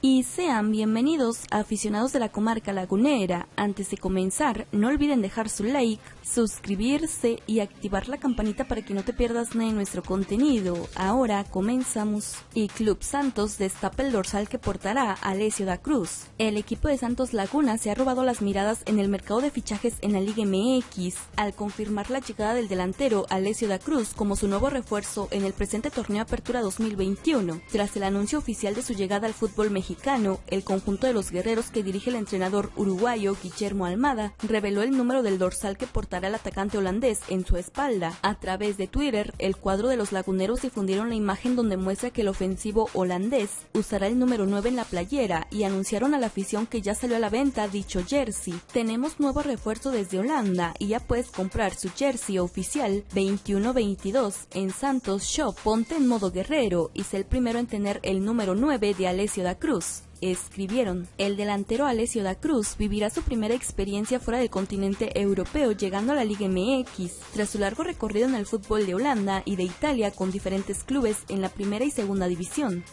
Y sean bienvenidos aficionados de la comarca lagunera. Antes de comenzar, no olviden dejar su like, suscribirse y activar la campanita para que no te pierdas nada de nuestro contenido. Ahora comenzamos. Y Club Santos destapa el dorsal que portará Alessio da Cruz. El equipo de Santos Laguna se ha robado las miradas en el mercado de fichajes en la Liga MX al confirmar la llegada del delantero Alessio da Cruz como su nuevo refuerzo en el presente torneo Apertura 2021, tras el anuncio oficial de su llegada al fútbol mexicano el conjunto de los guerreros que dirige el entrenador uruguayo Guillermo Almada, reveló el número del dorsal que portará el atacante holandés en su espalda. A través de Twitter, el cuadro de los laguneros difundieron la imagen donde muestra que el ofensivo holandés usará el número 9 en la playera y anunciaron a la afición que ya salió a la venta dicho jersey. Tenemos nuevo refuerzo desde Holanda y ya puedes comprar su jersey oficial 21-22 en Santos Shop. Ponte en modo guerrero y sé el primero en tener el número 9 de Alessio da Escribieron. El delantero Alessio da Cruz vivirá su primera experiencia fuera del continente europeo llegando a la Liga MX, tras su largo recorrido en el fútbol de Holanda y de Italia con diferentes clubes en la primera y segunda división.